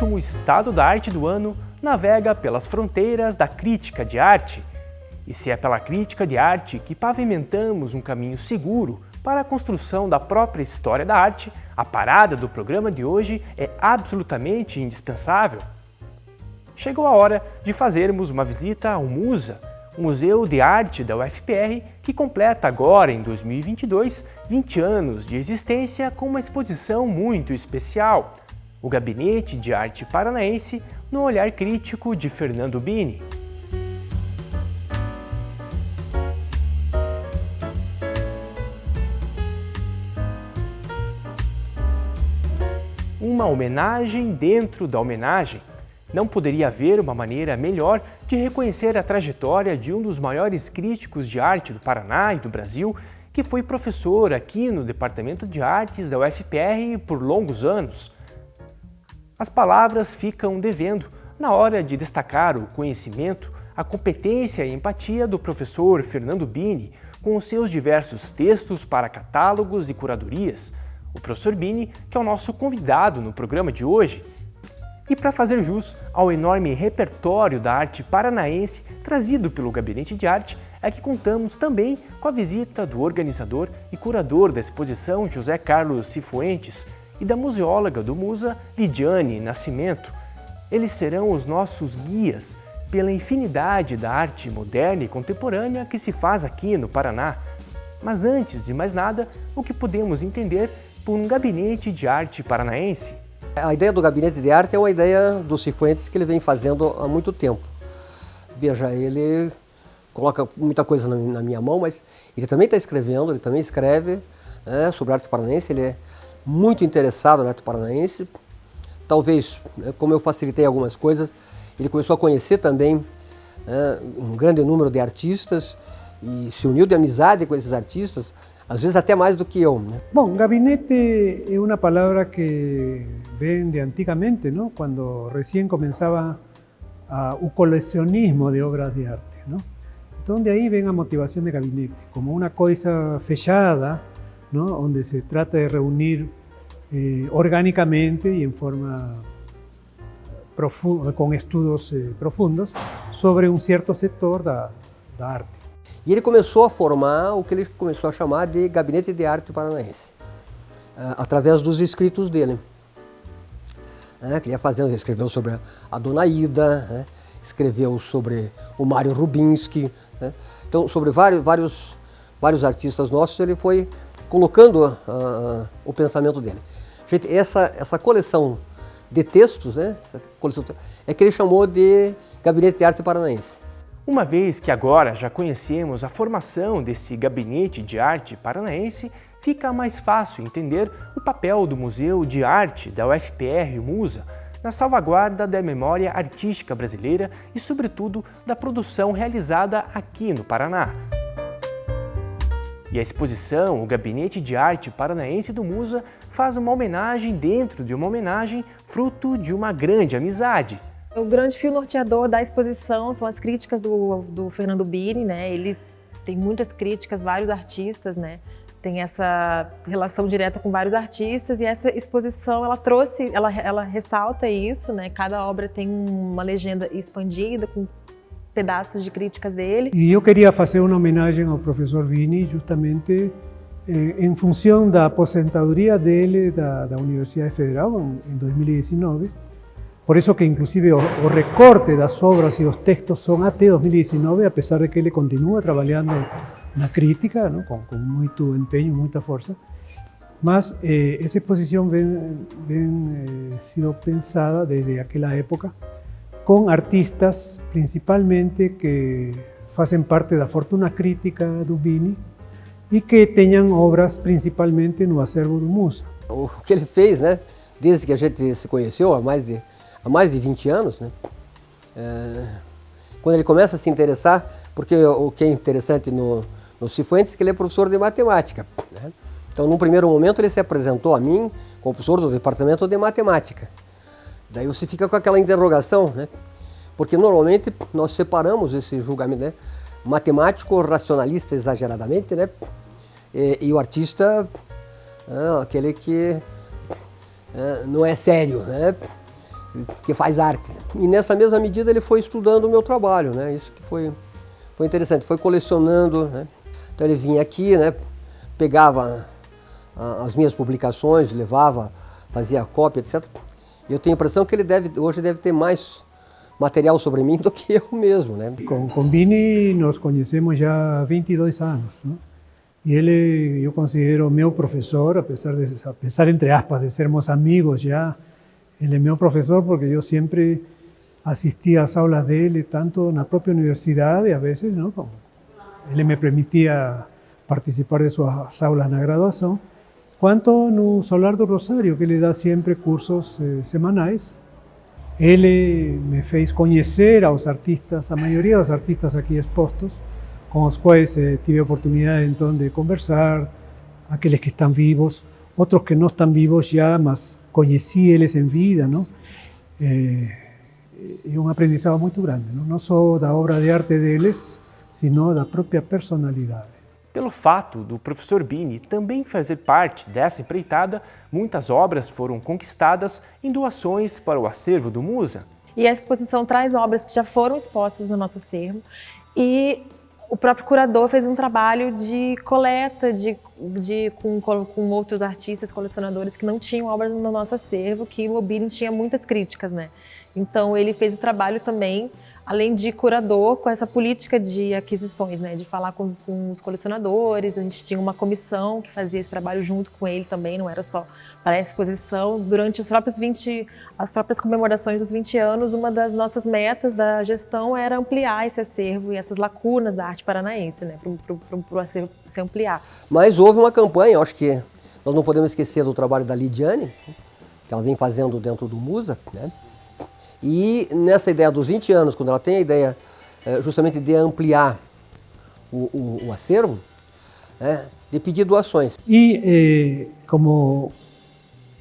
último estado da arte do ano navega pelas fronteiras da crítica de arte. E se é pela crítica de arte que pavimentamos um caminho seguro para a construção da própria história da arte, a parada do programa de hoje é absolutamente indispensável. Chegou a hora de fazermos uma visita ao Musa, o Museu de Arte da UFPR, que completa agora, em 2022, 20 anos de existência com uma exposição muito especial, o Gabinete de Arte Paranaense no olhar crítico de Fernando Bini. Uma homenagem dentro da homenagem. Não poderia haver uma maneira melhor de reconhecer a trajetória de um dos maiores críticos de arte do Paraná e do Brasil, que foi professor aqui no Departamento de Artes da UFPR por longos anos. As palavras ficam devendo na hora de destacar o conhecimento, a competência e empatia do professor Fernando Bini com seus diversos textos para catálogos e curadorias. O professor Bini, que é o nosso convidado no programa de hoje, e para fazer jus ao enorme repertório da arte paranaense trazido pelo Gabinete de Arte, é que contamos também com a visita do organizador e curador da exposição José Carlos Cifuentes e da museóloga do Musa Lidiane Nascimento. Eles serão os nossos guias pela infinidade da arte moderna e contemporânea que se faz aqui no Paraná. Mas antes de mais nada, o que podemos entender por um gabinete de arte paranaense? A ideia do gabinete de arte é uma ideia do Cifuentes que ele vem fazendo há muito tempo. Veja, ele coloca muita coisa na minha mão, mas ele também está escrevendo, ele também escreve né, sobre arte paranaense, ele é muito interessado na arte paranaense. Talvez, né, como eu facilitei algumas coisas, ele começou a conhecer também né, um grande número de artistas e se uniu de amizade com esses artistas, às vezes até mais do que eu. Né? Bom, gabinete é uma palavra que vem de antigamente, não? quando recém começava uh, o colecionismo de obras de arte. Não? Então, de aí vem a motivação de gabinete, como uma coisa fechada, onde se trata de reunir eh, e em forma com estudos eh, profundos sobre um certo setor da, arte. E ele começou a formar o que ele começou a chamar de Gabinete de Arte Paranaense, eh, através dos escritos dele. É, que ele ia fazendo, escreveu sobre a Dona Ida, né? escreveu sobre o Mário Rubinski, né? então sobre vários, vários, vários artistas nossos ele foi colocando uh, o pensamento dele. Gente, essa, essa coleção de textos, né, coleção, é que ele chamou de Gabinete de Arte Paranaense. Uma vez que agora já conhecemos a formação desse gabinete de arte paranaense, fica mais fácil entender o papel do Museu de Arte da UFPR Musa na salvaguarda da memória artística brasileira e, sobretudo, da produção realizada aqui no Paraná. E a exposição, o Gabinete de Arte Paranaense do Musa, faz uma homenagem dentro de uma homenagem, fruto de uma grande amizade. O grande fio norteador da exposição são as críticas do, do Fernando Bini, né? Ele tem muitas críticas, vários artistas, né? Tem essa relação direta com vários artistas e essa exposição ela trouxe, ela, ela ressalta isso, né? Cada obra tem uma legenda expandida com pedaços de críticas dele. E eu queria fazer uma homenagem ao professor Bini justamente eh, em função da aposentadoria dele da, da Universidade Federal em 2019 Por eso que inclusive o, o recorte das obras e os textos son até 2019, a pesar de que ele continua trabalhando na crítica, ¿no? com, com muito empenho, muita força. Mas eh, essa eh, sido pensada desde aquela época com artistas principalmente que fazem parte da fortuna crítica do Bini e que tenham obras principalmente no acervo do Musa. O que ele fez, né, desde que a gente se conheceu há mais de há mais de 20 anos, né? É, quando ele começa a se interessar, porque o que é interessante no, no Cifuentes é que ele é professor de matemática. Né? Então, num primeiro momento, ele se apresentou a mim como professor do departamento de matemática. Daí você fica com aquela interrogação, né? Porque normalmente nós separamos esse julgamento, né? Matemático, racionalista exageradamente, né? E, e o artista, é, aquele que é, não é sério, né? que faz arte. E nessa mesma medida ele foi estudando o meu trabalho, né? Isso que foi, foi interessante, foi colecionando, né? Então ele vinha aqui, né? Pegava as minhas publicações, levava, fazia cópia, etc. E eu tenho a impressão que ele deve, hoje deve ter mais material sobre mim do que eu mesmo, né? Com, com Vini nos conhecemos já há 22 anos, né? E ele, eu considero meu professor, apesar de, apesar entre aspas, de sermos amigos já, ele é meu professor porque eu sempre assistia às aulas dele, tanto na própria universidade, às vezes, não? Como ele me permitia participar de suas aulas na graduação, quanto no Solar do Rosário, que ele dá sempre cursos eh. Ele me fez conhecer aos artistas, a maioria dos artistas aqui expostos, com os quais eh, tive a oportunidade então de conversar, aqueles que estão vivos, outros que não estão vivos já, mas conheci eles em vida, não? É, é um aprendizado grande, não? não só da obra de arte deles, sino da própria personalidade. Pelo fato do professor Bini também fazer parte dessa empreitada, muitas obras foram conquistadas em doações para o acervo do Musa. E essa exposição traz obras que já foram expostas no nosso acervo e o próprio curador fez um trabalho de coleta de, de, com, com outros artistas, colecionadores que não tinham obras no nosso acervo, que o Bini tinha muitas críticas, né? Então ele fez o trabalho também além de curador, com essa política de aquisições, né, de falar com, com, os colecionadores, a gente tinha uma comissão que fazia esse trabalho junto com ele também, não era só para a exposição. Durante os próprios 20, as próprias comemorações dos 20 anos, uma das nossas metas da gestão era ampliar esse acervo e essas lacunas da arte paranaense, né, para o acervo se ampliar. Mas houve uma campanha, acho que nós não podemos esquecer do trabalho da Lidiane, que ela vem fazendo dentro do Musa, né, e nessa ideia dos 20 anos, quando ela tem a ideia é, justamente de ampliar o, o, o acervo, é, de pedir doações. E eh, como,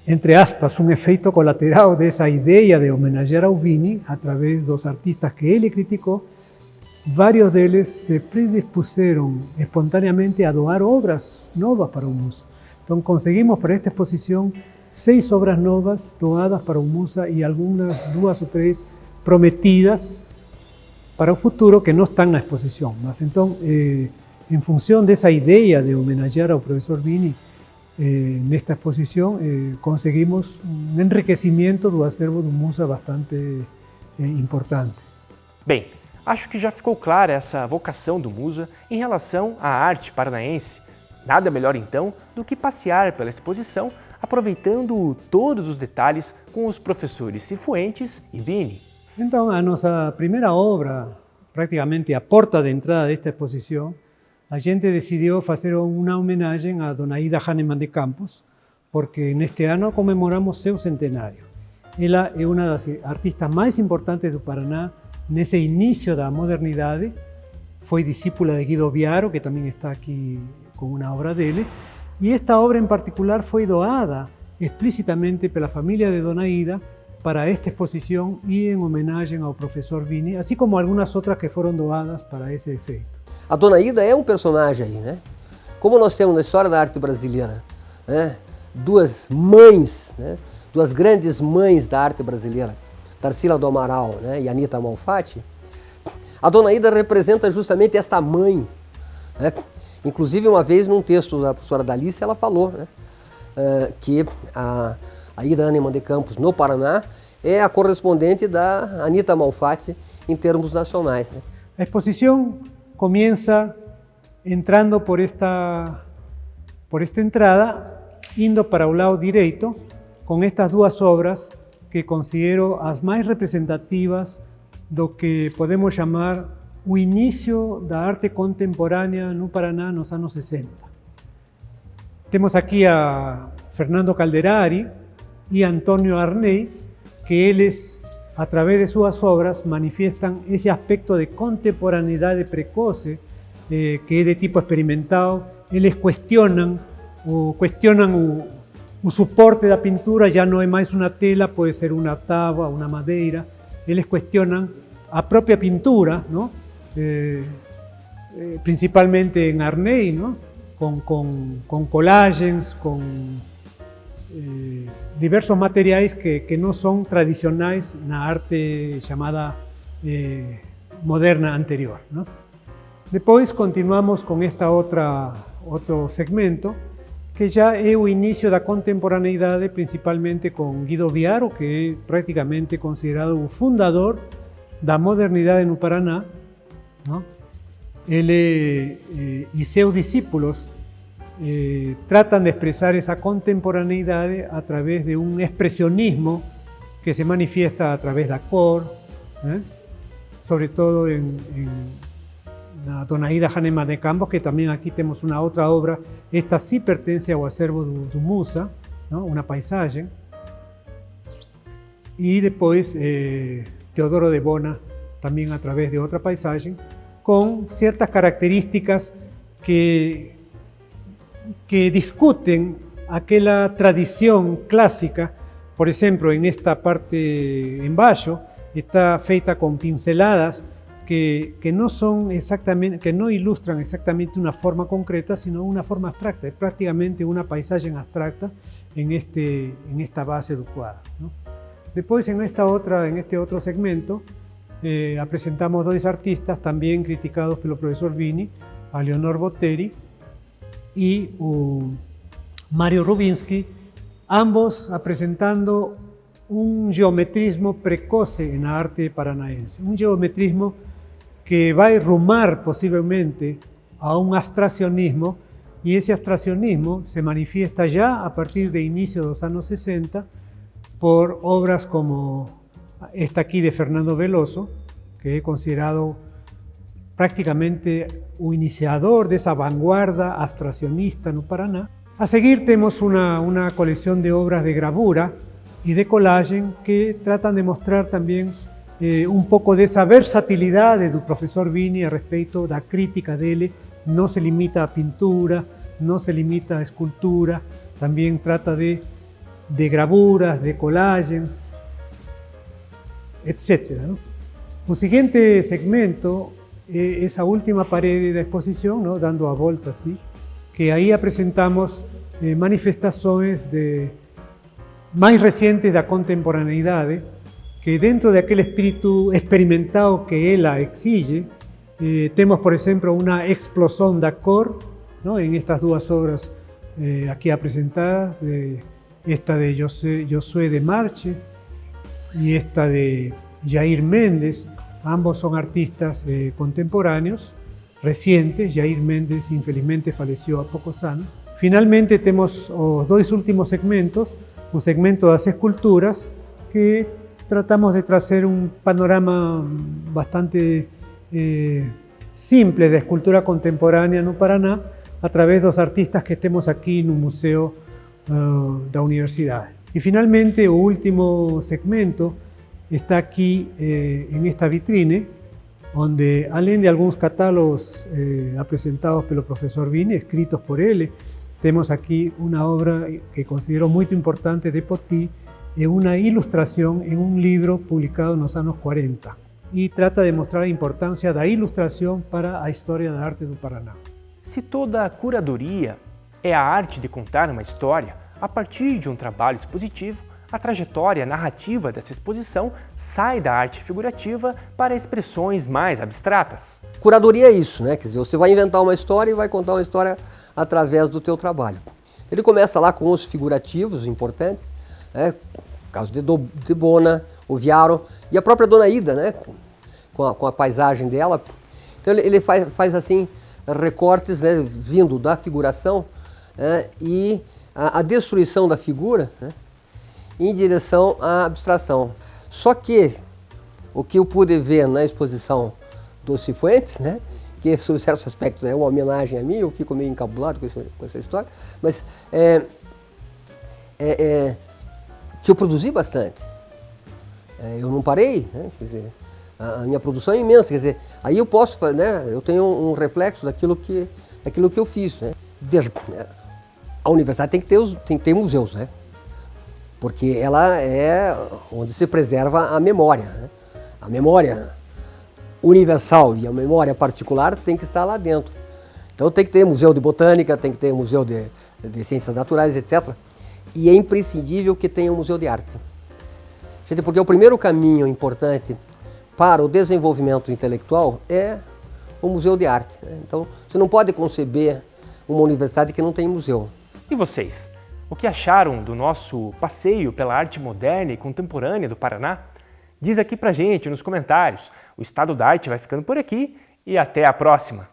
entre aspas, um efeito colateral dessa ideia de homenagear ao Vini, através dos artistas que ele criticou, vários deles se predispuseram espontaneamente a doar obras novas para o museu. Então conseguimos para esta exposição seis obras novas doadas para o Musa e algumas duas ou três prometidas para o futuro que não estão na exposição. Mas então, eh, em função dessa ideia de homenagear ao professor Vini eh, nesta exposição, eh, conseguimos um enriquecimento do acervo do Musa bastante eh, importante. Bem, acho que já ficou clara essa vocação do Musa em relação à arte paranaense. Nada melhor então do que passear pela exposição aproveitando todos os detalhes com os professores Cifuentes e Bini. Então, a nossa primeira obra, praticamente a porta de entrada desta exposição, a gente decidiu fazer uma homenagem a Dona Ida Hahnemann de Campos, porque neste ano comemoramos seu centenário. Ela é uma das artistas mais importantes do Paraná nesse início da modernidade. Foi discípula de Guido Biaro, que também está aqui com uma obra dele, y esta obra en particular fue doada explícitamente por la familia de Dona Ida para esta exposición y en homenaje al profesor Vini, así como algunas otras que fueron doadas para ese efeito. A Dona Ida é um personagem aí, né? Como nós temos na história da arte brasileira, né? duas mães, né? duas grandes mães da arte brasileira, Tarsila do Amaral né? e Anita Malfatti, a Dona Ida representa justamente esta mãe, né? Inclusive, uma vez, num texto da professora Dalice, ela falou né, uh, que a, a Aneman de Campos, no Paraná, é a correspondente da Anita Malfatti em termos nacionais. Né? A exposição começa entrando por esta, por esta entrada, indo para o lado direito, com estas duas obras que considero as mais representativas do que podemos chamar o início da arte contemporânea no Paraná nos anos 60. Temos aqui a Fernando Calderari e Antônio Arnei, que eles, a través de suas obras, manifestam esse aspecto de contemporaneidade precoce, eh, que é de tipo experimental. Eles questionam, o, questionam o, o suporte da pintura, já não é mais uma tela, pode ser uma tábua, uma madeira. Eles questionam a própria pintura, não? Eh, eh, principalmente en Arnei, ¿no? con, con, con collagens, con, eh, diversos materiais que, que, não são tradicionais na arte chamada eh, moderna anterior. Não? Depois continuamos com esta outra outro segmento que já é o início da contemporaneidade, principalmente com Guido Viaro, que é praticamente considerado o fundador da modernidade no Paraná. Não? Ele eh, e seus discípulos eh, tratan de expresar esa contemporaneidad a través de un expresionismo que se manifiesta a través da cor, ¿eh? sobre todo en, en la Donaída Hanema de Campos, que también aquí tenemos una otra obra, esta sí pertenece ao acervo do, do Musa, ¿no? una paisaje, y después eh, Teodoro de Bona, también a través de otra paisaje, con ciertas características que que discuten aquella tradición clásica, por ejemplo, en esta parte en bajo, está feita con pinceladas que, que, no son exactamente, que no ilustran exactamente una forma concreta, sino una forma abstracta, es prácticamente una paisaje abstracta en, este, en esta base quadro. ¿no? Después en, esta otra, en este otro segmento eh, presentamos dos artistas también criticados por el profesor Vini, a Leonor Botteri, y Mario Rubinsky, ambos presentando un geometrismo precoce en la arte paranaense, un geometrismo que va a rumar posiblemente a un abstraccionismo y ese abstraccionismo se manifiesta ya a partir de inicio de los años 60 por obras como esta aquí de Fernando Veloso, que he considerado prácticamente o iniciador dessa vanguarda abstraccionista no Paraná. A seguir temos uma, uma coleção de obras de gravura e de colagem que tratam de mostrar também eh, um pouco dessa versatilidade do professor Vini a respeito da crítica dele. Não se limita à pintura, não se limita à escultura, também trata de, de gravuras, de colagens, etc. ¿no? O seguinte segmento eh, esa última pared de exposición, ¿no? dando a volta así, que ahí presentamos eh, manifestaciones de, más recientes da contemporaneidade, que dentro de aquel espíritu experimentado que ela exige, eh, tenemos por ejemplo una explosión da cor ¿no? en estas dos obras eh, aquí presentadas, de, esta de Josué de Marche y esta de Jair Méndez, Ambos son artistas eh, contemporáneos, recientes. Jair Méndez, infelizmente, falleció a pocos años. Finalmente, tenemos dos últimos segmentos, un segmento de las esculturas que tratamos de traer un panorama bastante eh, simple de escultura contemporánea no Paraná a través de los artistas que estemos aquí en un museo uh, de la universidad. Y finalmente, el último segmento está aquí eh, en esta vitrine, donde além de algunos catálogos eh, presentados pelo profesor Vini, escritos por él, tenemos aquí una obra que considero muy importante de Poti, es una ilustración en un libro publicado en los años 40 y trata de mostrar la importancia de la ilustración para la historia del arte do Paraná. Si toda curaduría é a arte de contar uma história a partir de um trabalho expositivo, a trajetória narrativa dessa exposição sai da arte figurativa para expressões mais abstratas. Curadoria é isso, né? Quer dizer, você vai inventar uma história e vai contar uma história através do teu trabalho. Ele começa lá com os figurativos importantes, né? o caso de, Do, de Bona, o Viaro e a própria Dona Ida, né? com, a, com a paisagem dela. Então ele, ele faz, faz assim recortes né? vindo da figuração né? e a, a destruição da figura, né? em direção à abstração. Só que o que eu pude ver na exposição do Cifuentes, né, que sob certos aspectos é uma homenagem a mim, eu fico meio encabulado com, isso, com essa história, mas é, é, é, que eu produzi bastante. É, eu não parei, né, quer dizer, a, a, minha produção é imensa, quer dizer, aí eu posso, né, eu tenho um, um reflexo daquilo que, daquilo que eu fiz. Né. Veja, a universidade tem que ter, os, tem que ter museus, né? porque ela é onde se preserva a memória. Né? A memória universal e a memória particular tem que estar lá dentro. Então tem que ter museu de botânica, tem que ter museu de, de ciências naturais, etc. e é imprescindível que tenha um museu de arte. Gente, porque o primeiro caminho importante para o desenvolvimento intelectual é o museu de arte. Né? Então, você não pode conceber uma universidade que não tem museu. E vocês? O que acharam do nosso passeio pela arte moderna e contemporânea do Paraná? Diz aqui pra gente nos comentários. O Estado da Arte vai ficando por aqui e até a próxima!